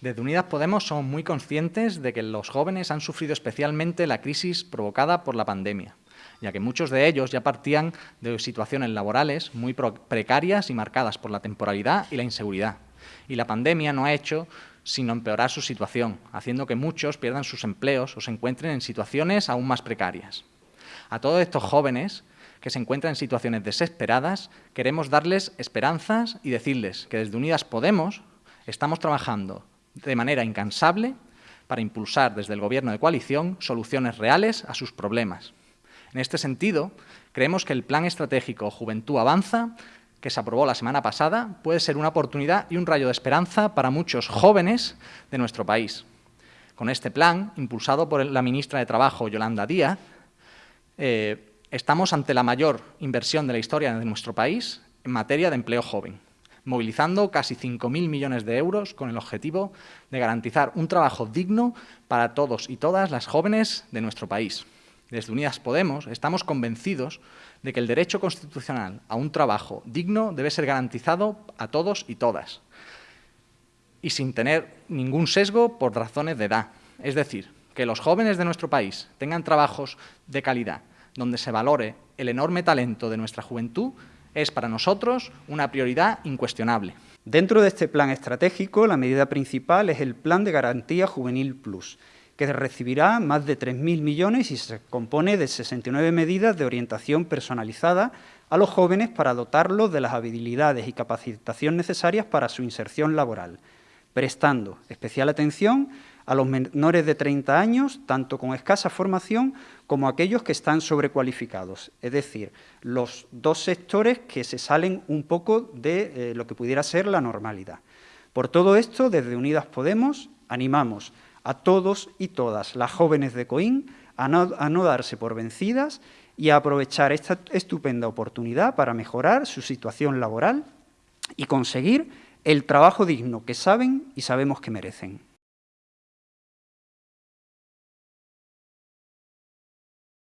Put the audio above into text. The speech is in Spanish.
Desde Unidas Podemos somos muy conscientes de que los jóvenes han sufrido especialmente la crisis provocada por la pandemia, ya que muchos de ellos ya partían de situaciones laborales muy precarias y marcadas por la temporalidad y la inseguridad. Y la pandemia no ha hecho sino empeorar su situación, haciendo que muchos pierdan sus empleos o se encuentren en situaciones aún más precarias. A todos estos jóvenes que se encuentran en situaciones desesperadas, queremos darles esperanzas y decirles que desde Unidas Podemos estamos trabajando de manera incansable para impulsar desde el Gobierno de coalición soluciones reales a sus problemas. En este sentido, creemos que el Plan Estratégico Juventud Avanza, que se aprobó la semana pasada, puede ser una oportunidad y un rayo de esperanza para muchos jóvenes de nuestro país. Con este plan, impulsado por la ministra de Trabajo, Yolanda Díaz, eh, estamos ante la mayor inversión de la historia de nuestro país en materia de empleo joven, movilizando casi 5.000 millones de euros con el objetivo de garantizar un trabajo digno para todos y todas las jóvenes de nuestro país. Desde Unidas Podemos estamos convencidos de que el derecho constitucional a un trabajo digno debe ser garantizado a todos y todas, y sin tener ningún sesgo por razones de edad. Es decir, que los jóvenes de nuestro país tengan trabajos de calidad, donde se valore el enorme talento de nuestra juventud, es para nosotros una prioridad incuestionable. Dentro de este plan estratégico, la medida principal es el Plan de Garantía Juvenil Plus, que recibirá más de 3.000 millones y se compone de 69 medidas de orientación personalizada a los jóvenes para dotarlos de las habilidades y capacitación necesarias para su inserción laboral, prestando especial atención a los menores de 30 años, tanto con escasa formación como aquellos que están sobrecualificados, es decir, los dos sectores que se salen un poco de eh, lo que pudiera ser la normalidad. Por todo esto, desde Unidas Podemos, animamos a todos y todas las jóvenes de Coín a a no darse por vencidas y a aprovechar esta estupenda oportunidad para mejorar su situación laboral y conseguir el trabajo digno que saben y sabemos que merecen.